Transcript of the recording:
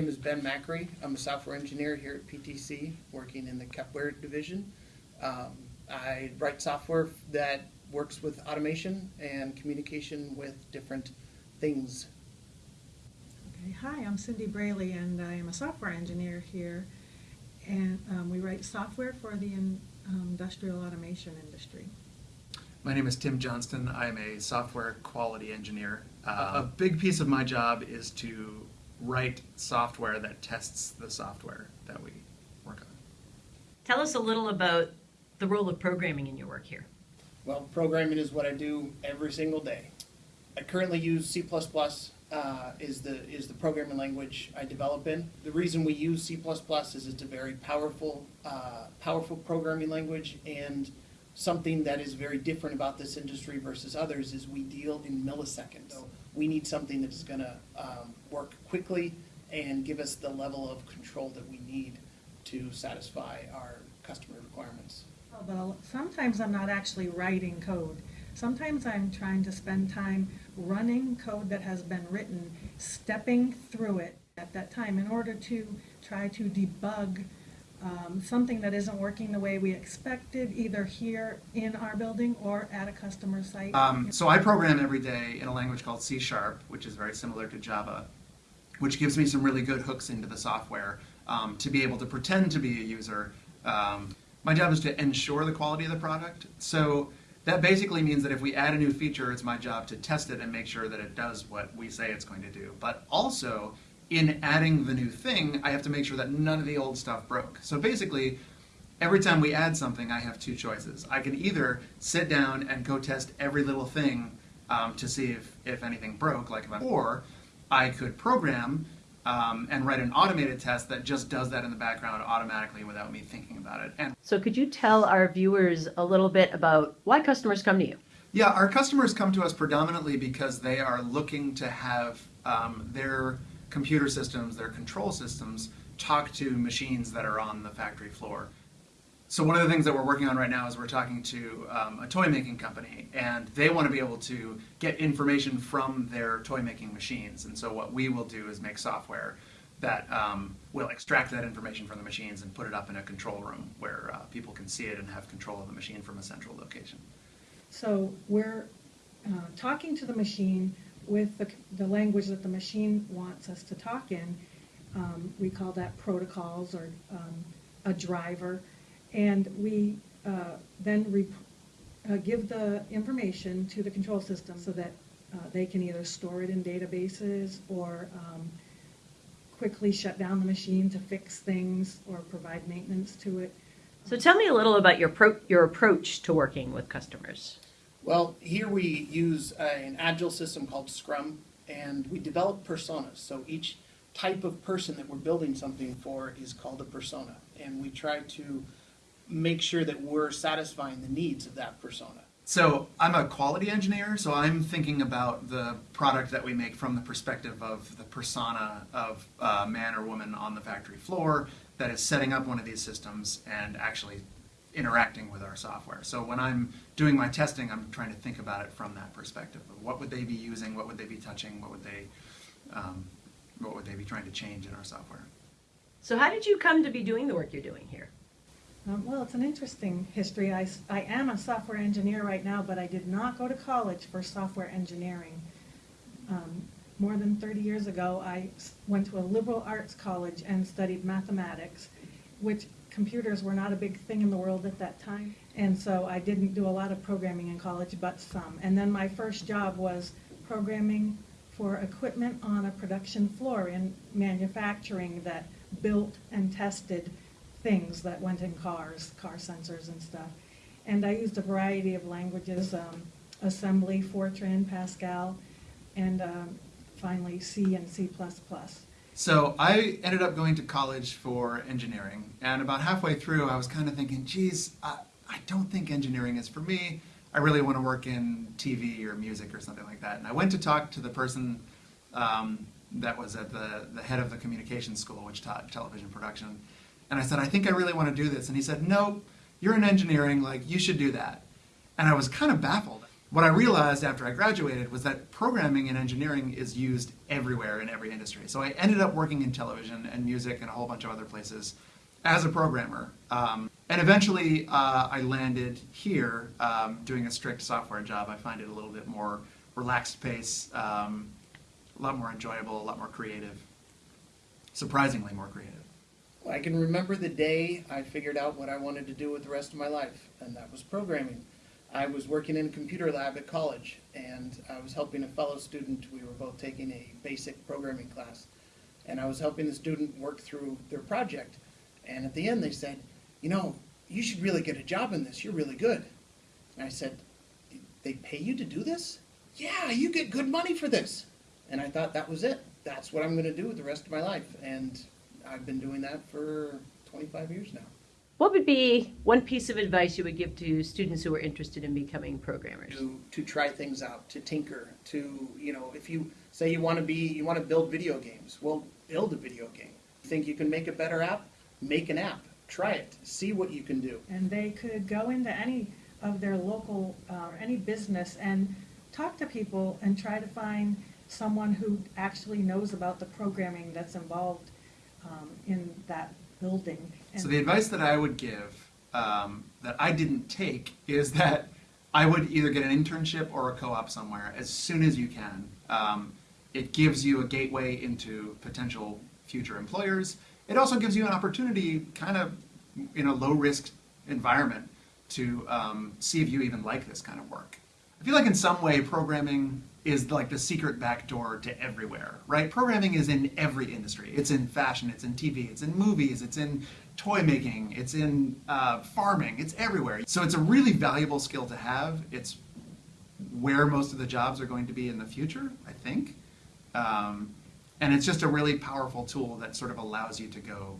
Ben Macri. I'm a software engineer here at PTC, working in the Kepware division. Um, I write software that works with automation and communication with different things. Okay, hi, I'm Cindy Brayley, and I am a software engineer here. And um, we write software for the in- um, industrial automation industry. My name is Tim Johnston. I'm a software quality engineer. Uh, a big piece of my job is to write software that tests the software that we work on. Tell us a little about the role of programming in your work here. Well, programming is what I do every single day. I currently use C++ uh, is the is the programming language I develop in. The reason we use C++ is it's a very powerful uh, powerful programming language and something that is very different about this industry versus others is we deal in milliseconds. So we need something that is going to um, work quickly and give us the level of control that we need to satisfy our customer requirements. But sometimes I'm not actually writing code. Sometimes I'm trying to spend time running code that has been written, stepping through it at that time in order to try to debug um, something that isn't working the way we expected, either here in our building or at a customer site. Um, so I program every day in a language called C Sharp, which is very similar to Java, which gives me some really good hooks into the software um, to be able to pretend to be a user. Um, my job is to ensure the quality of the product. So that basically means that if we add a new feature, it's my job to test it and make sure that it does what we say it's going to do. But also, in adding the new thing, I have to make sure that none of the old stuff broke. So basically, every time we add something, I have two choices. I can either sit down and go test every little thing um, to see if, if anything broke, like if or I could program um, and write an automated test that just does that in the background automatically without me thinking about it. And So, could you tell our viewers a little bit about why customers come to you? Yeah, our customers come to us predominantly because they are looking to have um, their computer systems, their control systems, talk to machines that are on the factory floor. So one of the things that we're working on right now is we're talking to um, a toy making company, and they want to be able to get information from their toy making machines. And so what we will do is make software that um, will extract that information from the machines and put it up in a control room where uh, people can see it and have control of the machine from a central location. So we're uh, talking to the machine with the, the language that the machine wants us to talk in. Um, we call that protocols or um, a driver. And we uh, then uh, give the information to the control system so that uh, they can either store it in databases or um, quickly shut down the machine to fix things or provide maintenance to it. So, tell me a little about your your approach to working with customers. Well, here we use uh, an agile system called Scrum, and we develop personas. So each type of person that we're building something for is called a persona, and we try to make sure that we're satisfying the needs of that persona. So I'm a quality engineer, so I'm thinking about the product that we make from the perspective of the persona of a man or woman on the factory floor that is setting up one of these systems and actually interacting with our software. So when I'm doing my testing, I'm trying to think about it from that perspective of what would they be using, what would they be touching, what would they, um, what would they be trying to change in our software. So, how did you come to be doing the work you're doing here? Um, Well, it's an interesting history. I, I am a software engineer right now, but I did not go to college for software engineering. Um, More than 30 years ago, I went to a liberal arts college and studied mathematics, which computers were not a big thing in the world at that time. And so I didn't do a lot of programming in college, but some. And then my first job was programming for equipment on a production floor in manufacturing that built and tested things that went in cars, car sensors and stuff. And I used a variety of languages, um, assembly, Fortran, Pascal, and um, finally C and C++. So I ended up going to college for engineering, and about halfway through, I was kind of thinking, geez, I, I don't think engineering is for me. I really want to work in TV or music or something like that. And I went to talk to the person um, that was at the, the head of the communications school, which taught television production. And I said, I think I really want to do this. And he said, no, you're in engineering, like, you should do that. And I was kind of baffled. What I realized after I graduated was that programming and engineering is used everywhere in every industry. So I ended up working in television and music and a whole bunch of other places as a programmer. Um, and eventually uh, I landed here um, doing a strict software job. I find it a little bit more relaxed pace, um, a lot more enjoyable, a lot more creative, surprisingly more creative. I can remember the day I figured out what I wanted to do with the rest of my life, and that was programming. I was working in a computer lab at college, and I was helping a fellow student. We were both taking a basic programming class, and I was helping the student work through their project. And at the end, they said, You know, you should really get a job in this. You're really good. And I said, They pay you to do this? Yeah, you get good money for this. And I thought that was it. That's what I'm going to do with the rest of my life. And I've been doing that for 25 years now. What would be one piece of advice you would give to students who are interested in becoming programmers? To, to try things out, to tinker, to, you know, if you say you want to be, you want to build video games, well, build a video game. Think you can make a better app? Make an app. Try it. See what you can do. And they could go into any of their local, uh, any business and talk to people and try to find someone who actually knows about the programming that's involved um, in that building. So the advice that I would give um, that I didn't take is that I would either get an internship or a co-op somewhere as soon as you can. Um, it gives you a gateway into potential future employers. It also gives you an opportunity, kind of in a low-risk environment, to um, see if you even like this kind of work. I feel like in some way programming is like the secret back door to everywhere, right? Programming is in every industry. It's in fashion, it's in TV, it's in movies, it's in toy making, it's in uh, farming, it's everywhere. So it's a really valuable skill to have. It's where most of the jobs are going to be in the future, I think. Um, and it's just a really powerful tool that sort of allows you to go